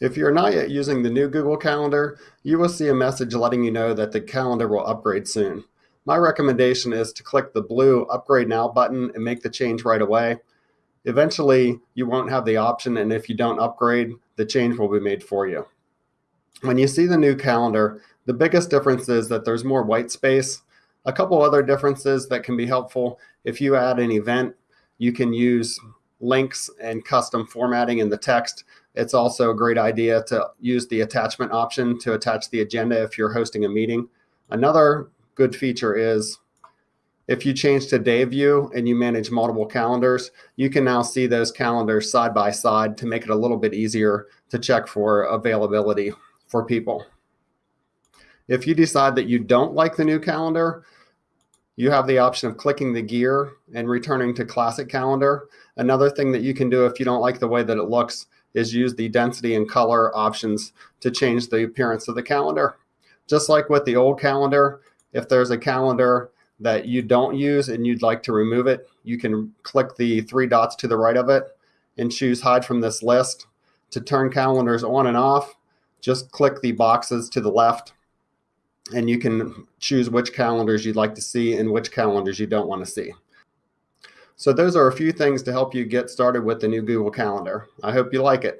If you're not yet using the new Google Calendar, you will see a message letting you know that the calendar will upgrade soon. My recommendation is to click the blue Upgrade Now button and make the change right away. Eventually, you won't have the option, and if you don't upgrade, the change will be made for you. When you see the new calendar, the biggest difference is that there's more white space. A couple other differences that can be helpful if you add an event, you can use links and custom formatting in the text it's also a great idea to use the attachment option to attach the agenda if you're hosting a meeting. Another good feature is if you change to day view and you manage multiple calendars, you can now see those calendars side by side to make it a little bit easier to check for availability for people. If you decide that you don't like the new calendar, you have the option of clicking the gear and returning to classic calendar. Another thing that you can do if you don't like the way that it looks is use the density and color options to change the appearance of the calendar. Just like with the old calendar, if there's a calendar that you don't use and you'd like to remove it, you can click the three dots to the right of it and choose hide from this list. To turn calendars on and off, just click the boxes to the left and you can choose which calendars you'd like to see and which calendars you don't want to see. So those are a few things to help you get started with the new Google Calendar. I hope you like it.